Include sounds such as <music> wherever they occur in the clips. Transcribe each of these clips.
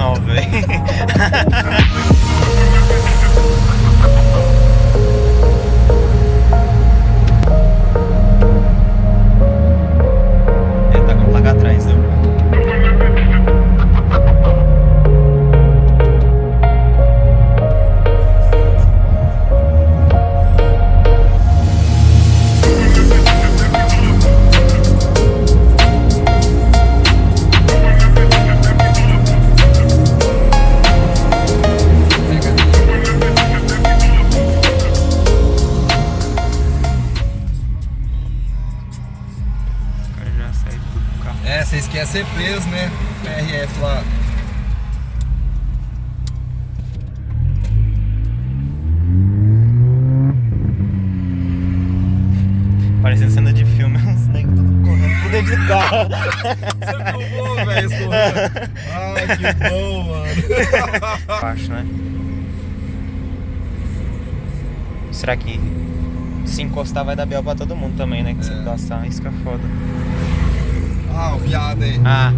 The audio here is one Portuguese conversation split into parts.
Não, velho. <laughs> ser presos, né? PRF lá. Parecendo cena de filme, <laughs> uns negros tudo correndo por dentro do carro. Você velho, escorrendo. Ai, que bom, mano. Acho, né? Será que se encostar vai dar bel pra todo mundo também, né? Que se É. encostar, isso que é foda. Ah, o viado aí. Ah.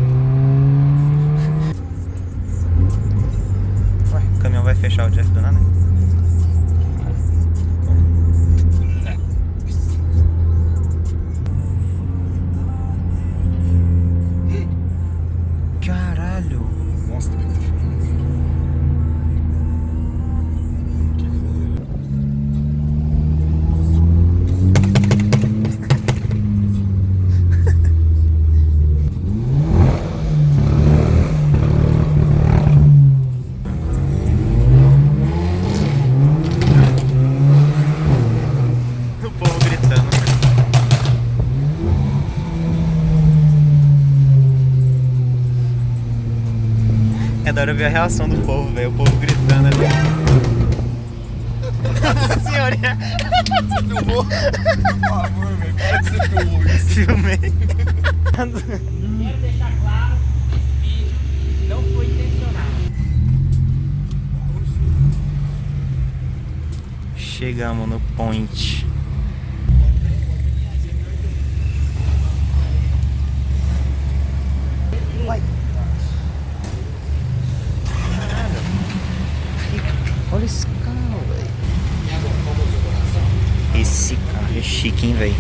Ué, o caminhão vai fechar o Jeff do nada? Caralho. É da hora ver a reação do povo, velho. O povo gritando ali. <laughs> Nossa senhora, Filmou? Por favor, velho. Para que você filmou isso. filmei. Quero deixar claro que esse vídeo não foi intencional. Chegamos no point. Olha esse carro, velho. Esse carro é chique, hein, velho.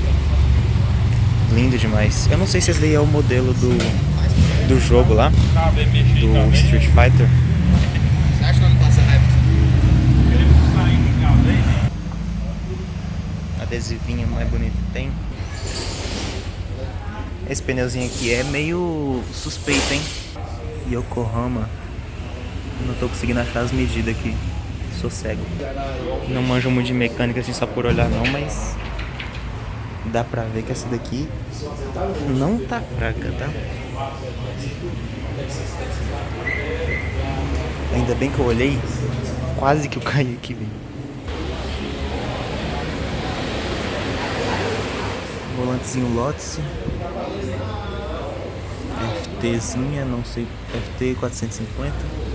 Lindo demais. Eu não sei se esse daí é o modelo do, do jogo lá, do Street Fighter. Você acha que não passa adesivinho mais bonito tem. Esse pneuzinho aqui é meio suspeito, hein? Yokohama. Não tô conseguindo achar as medidas aqui. Sou cego. Não manjo muito de mecânica assim só por olhar não, mas dá pra ver que essa daqui não tá fraca, tá? Ainda bem que eu olhei, quase que eu caí aqui, velho. Volantezinho Lotus. FTzinha, não sei, FT 450.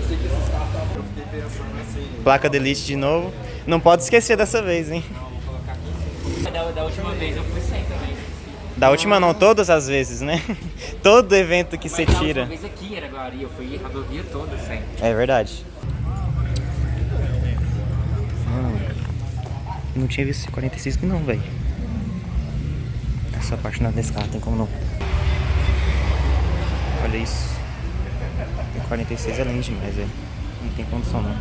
Placa de Elite de novo. Não pode esquecer dessa vez, hein? Da, da última vez eu fui sem também. Da última não, todas as vezes, né? <laughs> Todo evento que você Mas tira. vez aqui era Guari, eu fui a rodovia toda sem. É verdade. Não tinha visto esse 46 aqui não, velho. Essa parte não é desse carro, tem como não. Olha isso. O 46 é lindo demais, velho. Não tem condição não.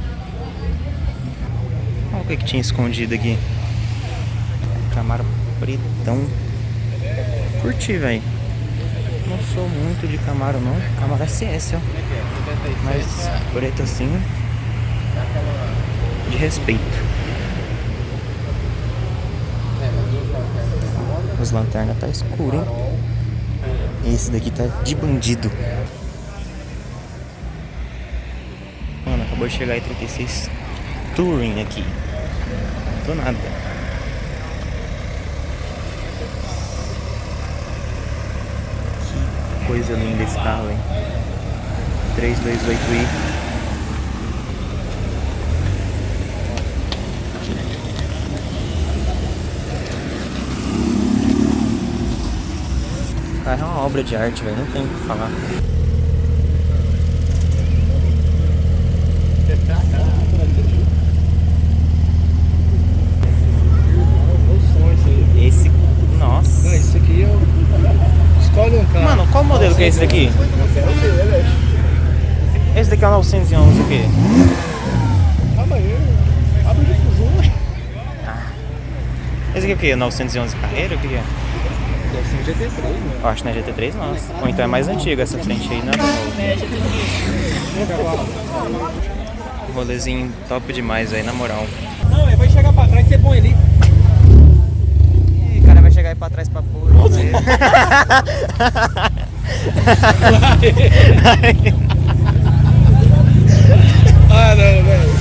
Olha o que, que tinha escondido aqui. Camaro pretão. Curti, velho. Não sou muito de Camaro não. Camaro é CS, ó. Mas preto assim. De respeito. As lanternas tá escuro, hein? Esse daqui tá de bandido. Mano, acabou de chegar aí 36 Touring aqui. Do nada. Que coisa linda esse carro, hein? 328i. Esse carro é uma obra de arte, velho. Não tem o que falar. Esse. Nossa. Isso aqui eu. Escolhe um carro. Mano, qual modelo que é esse daqui? Esse daqui é o 911 o quê? Difusor. Esse aqui é o quê? 911 carreira? O que é? Deve ser um GT3, né? Eu acho que não é GT3 não. Ou então é mais antigo essa frente aí, não é. Rolezinho top demais aí, na moral. Não, ele vai chegar pra trás e você põe ali. Ih, o cara vai chegar aí pra trás pra pôr. <laughs> <laughs> Ah, não, velho. Eu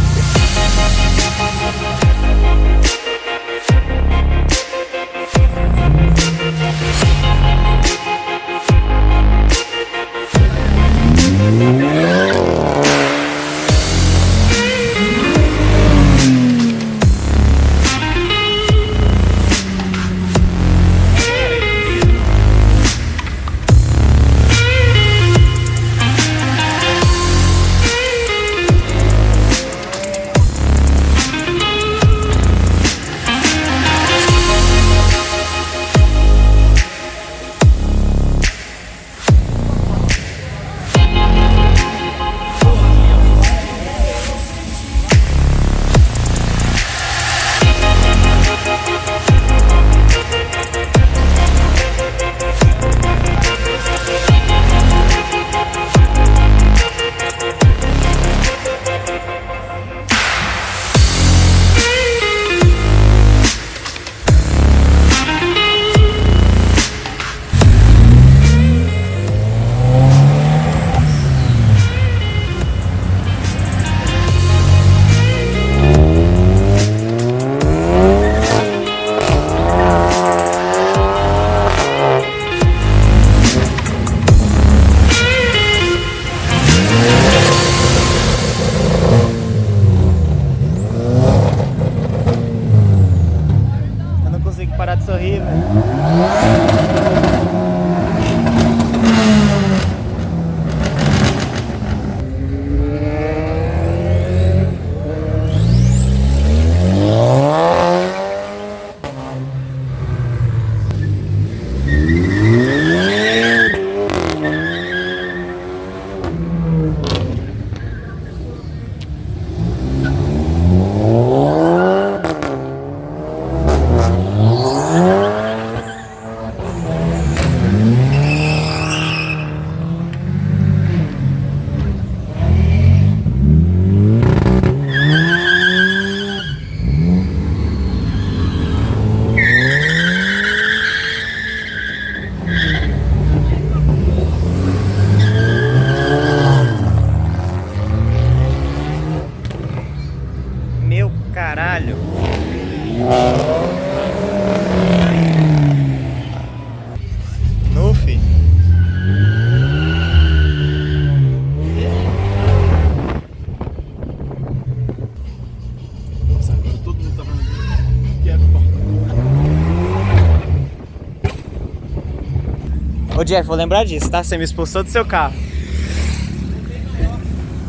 Jeff, vou lembrar disso, tá? Você me expulsou do seu carro.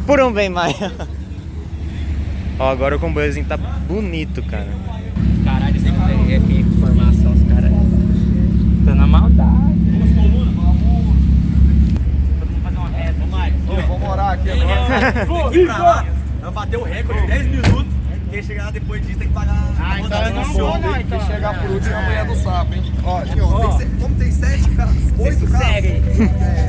Por um bem maior. <laughs> Ó, agora o comboiozinho tá bonito, cara. Caralho, sempre é que informação, os caras. Tá na maldade. Vamos fazer uma ré, Vou morar aqui agora. Vou. Vai bater o recorde de 10 minutos. Quem chegar lá depois disso tem que pagar. Ah, então eu não vou. Então. Quem chegar por último é a mulher do sapo, hein? Ó, como tem 7 Yeah. <laughs>